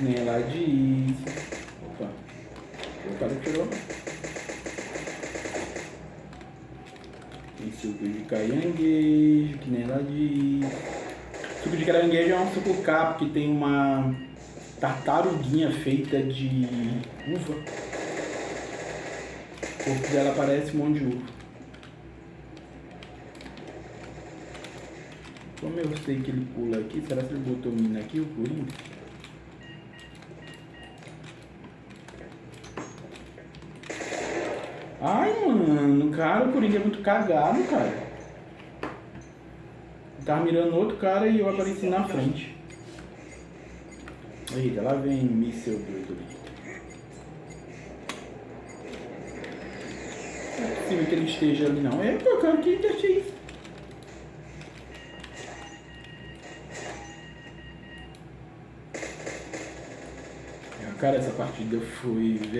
Nem lá disso. Opa. O cara tirou. Tem suco de caranguejo, que nem lá disso. Suco de caranguejo é um suco capo que tem uma tartaruguinha feita de uva. O corpo dela parece um monte de uva. Como eu sei que ele pula aqui, será que ele botou menino aqui, o Coringa? Ai, mano, cara, o Coringa é muito cagado, cara. Tava mirando outro cara e eu apareci na frente. Eita, lá vem míssel doido ali. Não é possível que ele esteja ali não. É, pô, cara, que é isso? Cara, essa partida foi